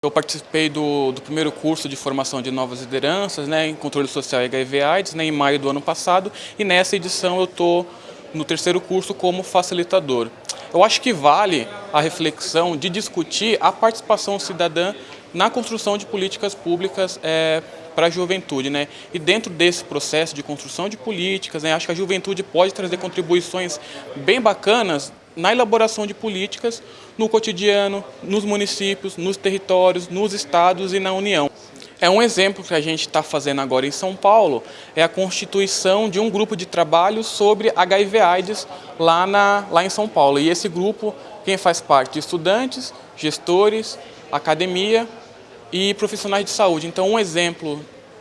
Eu participei do, do, primeiro curso de formação de novas lideranças né, em controle social HIV AIDS né, em maio do ano passado e nessa edição eu estou no terceiro curso como facilitador. Eu acho que vale a reflexão de discutir a participação cidadã na construção de políticas públicas é, para a juventude. Né? E dentro desse processo de construção de políticas, né, acho que a juventude pode trazer contribuições bem bacanas na elaboração de políticas no cotidiano, nos municípios, nos territórios, nos estados e na União. É um exemplo que a gente está fazendo agora em São Paulo, é a constituição de um grupo de trabalho sobre HIV AIDS lá, na, lá em São Paulo. E esse grupo, quem faz parte? Estudantes, gestores, academia e profissionais de saúde. Então um exemplo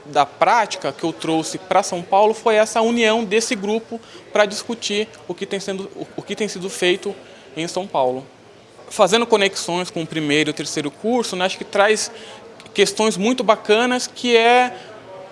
da prática que eu trouxe para São Paulo foi essa união desse grupo para discutir o que, tem sendo, o que tem sido feito em São Paulo. Fazendo conexões com o primeiro e o terceiro curso, né, acho que traz questões muito bacanas que é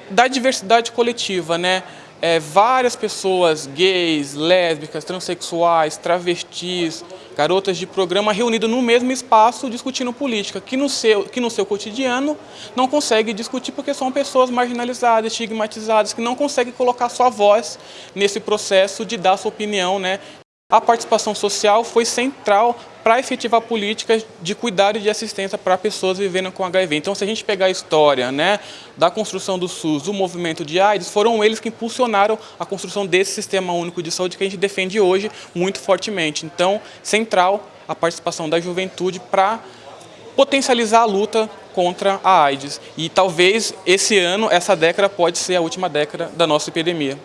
da diversidade coletiva, né? É, várias pessoas gays, lésbicas, transexuais, travestis, garotas de programa reunidas no mesmo espaço discutindo política, que no, seu, que no seu cotidiano não consegue discutir porque são pessoas marginalizadas, estigmatizadas, que não conseguem colocar sua voz nesse processo de dar sua opinião, né, a participação social foi central para efetivar políticas de cuidado e de assistência para pessoas vivendo com HIV. Então, se a gente pegar a história né, da construção do SUS, do movimento de AIDS, foram eles que impulsionaram a construção desse sistema único de saúde que a gente defende hoje muito fortemente. Então, central a participação da juventude para potencializar a luta contra a AIDS. E talvez esse ano, essa década, pode ser a última década da nossa epidemia.